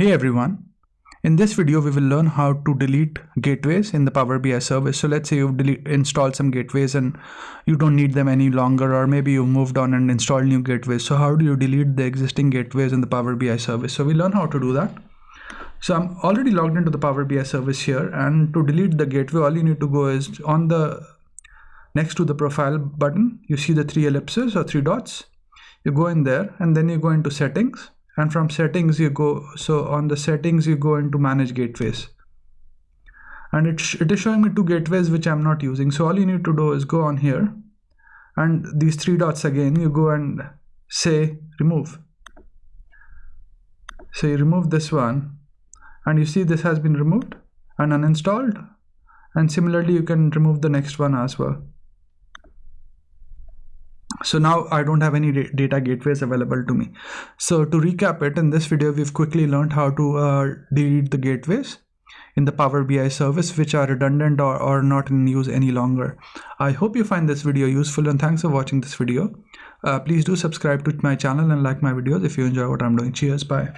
Hey everyone, in this video we will learn how to delete gateways in the Power BI service. So let's say you've installed some gateways and you don't need them any longer or maybe you've moved on and installed new gateways. So how do you delete the existing gateways in the Power BI service? So we learn how to do that. So I'm already logged into the Power BI service here and to delete the gateway all you need to go is on the next to the profile button you see the three ellipses or three dots you go in there and then you go into settings and from settings you go so on the settings you go into manage gateways. And it, it is showing me two gateways which I'm not using. So all you need to do is go on here and these three dots again you go and say remove. So you remove this one and you see this has been removed and uninstalled. And similarly you can remove the next one as well so now I don't have any data gateways available to me. So to recap it, in this video, we've quickly learned how to uh, delete the gateways in the Power BI service, which are redundant or, or not in use any longer. I hope you find this video useful and thanks for watching this video. Uh, please do subscribe to my channel and like my videos if you enjoy what I'm doing. Cheers, bye.